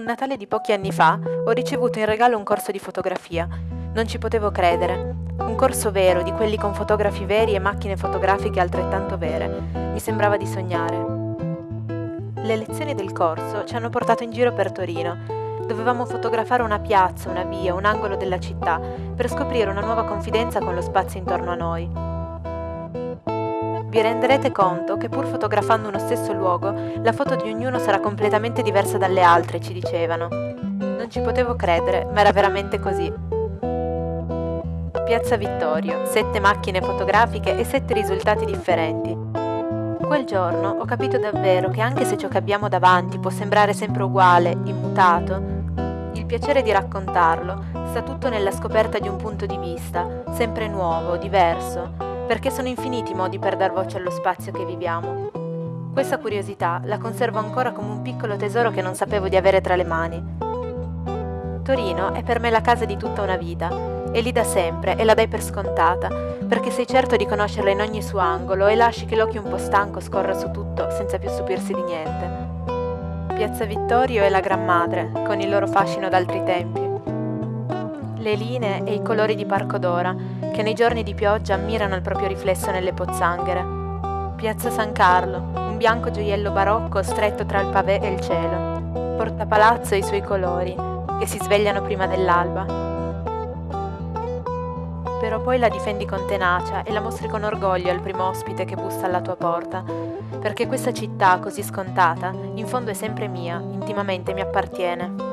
Un Natale di pochi anni fa ho ricevuto in regalo un corso di fotografia. Non ci potevo credere. Un corso vero, di quelli con fotografi veri e macchine fotografiche altrettanto vere. Mi sembrava di sognare. Le lezioni del corso ci hanno portato in giro per Torino. Dovevamo fotografare una piazza, una via, un angolo della città per scoprire una nuova confidenza con lo spazio intorno a noi. Vi renderete conto che pur fotografando uno stesso luogo, la foto di ognuno sarà completamente diversa dalle altre, ci dicevano. Non ci potevo credere, ma era veramente così. Piazza Vittorio, sette macchine fotografiche e sette risultati differenti. Quel giorno ho capito davvero che anche se ciò che abbiamo davanti può sembrare sempre uguale, immutato, il piacere di raccontarlo sta tutto nella scoperta di un punto di vista, sempre nuovo, diverso, perché sono infiniti i modi per dar voce allo spazio che viviamo. Questa curiosità la conservo ancora come un piccolo tesoro che non sapevo di avere tra le mani. Torino è per me la casa di tutta una vita, è lì da sempre e la dai per scontata, perché sei certo di conoscerla in ogni suo angolo e lasci che l'occhio un po' stanco scorra su tutto senza più stupirsi di niente. Piazza Vittorio è la Gran Madre, con il loro fascino d'altri tempi le linee e i colori di Parco d'Ora, che nei giorni di pioggia ammirano il proprio riflesso nelle pozzanghere. Piazza San Carlo, un bianco gioiello barocco stretto tra il pavé e il cielo. Porta Palazzo e i suoi colori, che si svegliano prima dell'alba. Però poi la difendi con tenacia e la mostri con orgoglio al primo ospite che bussa alla tua porta, perché questa città così scontata, in fondo è sempre mia, intimamente mi appartiene.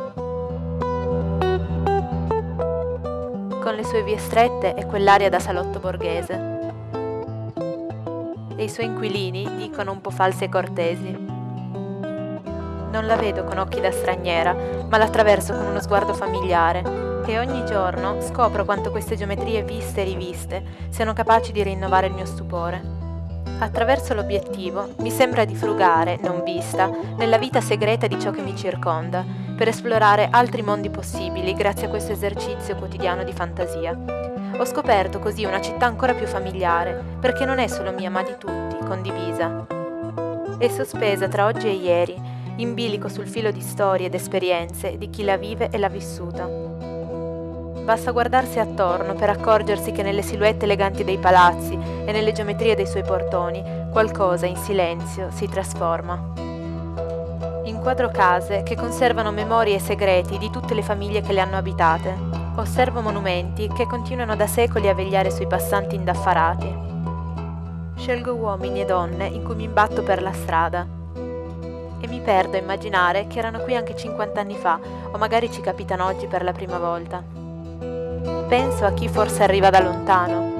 Con le sue vie strette e quell'aria da salotto borghese. E i suoi inquilini dicono un po' falsi e cortesi. Non la vedo con occhi da straniera, ma l'attraverso con uno sguardo familiare e ogni giorno scopro quanto queste geometrie viste e riviste siano capaci di rinnovare il mio stupore. Attraverso l'obiettivo mi sembra di frugare, non vista, nella vita segreta di ciò che mi circonda, per esplorare altri mondi possibili grazie a questo esercizio quotidiano di fantasia. Ho scoperto così una città ancora più familiare, perché non è solo mia ma di tutti, condivisa. È sospesa tra oggi e ieri, in bilico sul filo di storie ed esperienze di chi la vive e l'ha vissuta. Basta guardarsi attorno per accorgersi che nelle silhouette eleganti dei palazzi e nelle geometrie dei suoi portoni qualcosa in silenzio si trasforma. Inquadro case che conservano memorie e segreti di tutte le famiglie che le hanno abitate. Osservo monumenti che continuano da secoli a vegliare sui passanti indaffarati. Scelgo uomini e donne in cui mi imbatto per la strada. E mi perdo a immaginare che erano qui anche 50 anni fa, o magari ci capitano oggi per la prima volta. Penso a chi forse arriva da lontano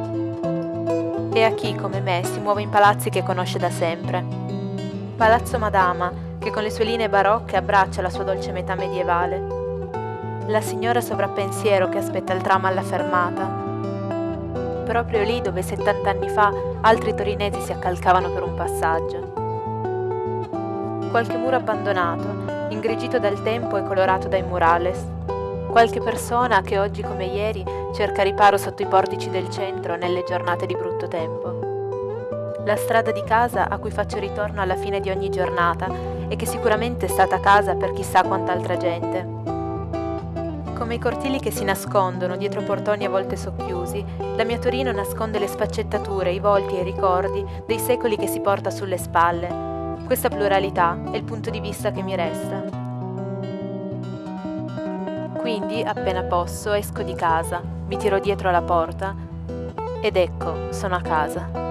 e a chi, come me, si muove in palazzi che conosce da sempre. Palazzo Madama, che con le sue linee barocche abbraccia la sua dolce metà medievale. La signora sovrappensiero che aspetta il tram alla fermata. Proprio lì dove 70 anni fa altri torinesi si accalcavano per un passaggio. Qualche muro abbandonato, ingrigito dal tempo e colorato dai murales, qualche persona che oggi come ieri cerca riparo sotto i portici del centro nelle giornate di brutto tempo. La strada di casa a cui faccio ritorno alla fine di ogni giornata e che sicuramente è stata casa per chissà quant'altra gente. Come i cortili che si nascondono dietro portoni a volte socchiusi, la mia Torino nasconde le sfaccettature, i volti e i ricordi dei secoli che si porta sulle spalle. Questa pluralità è il punto di vista che mi resta. Quindi, appena posso, esco di casa, mi tiro dietro la porta ed ecco, sono a casa.